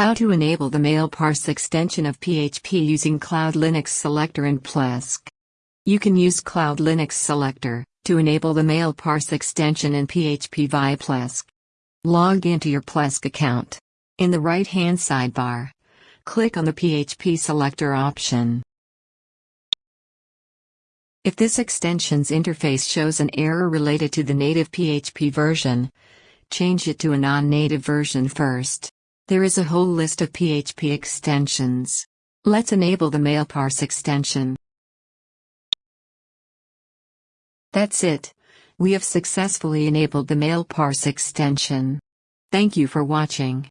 How to enable the MailParse extension of PHP using Cloud Linux Selector in Plesk. You can use Cloud Linux Selector to enable the MailParse extension in PHP via Plesk. Log into your Plesk account. In the right-hand sidebar, click on the PHP Selector option. If this extension's interface shows an error related to the native PHP version, change it to a non-native version first. There is a whole list of PHP extensions. Let's enable the MailParse extension. That's it. We have successfully enabled the MailParse extension. Thank you for watching.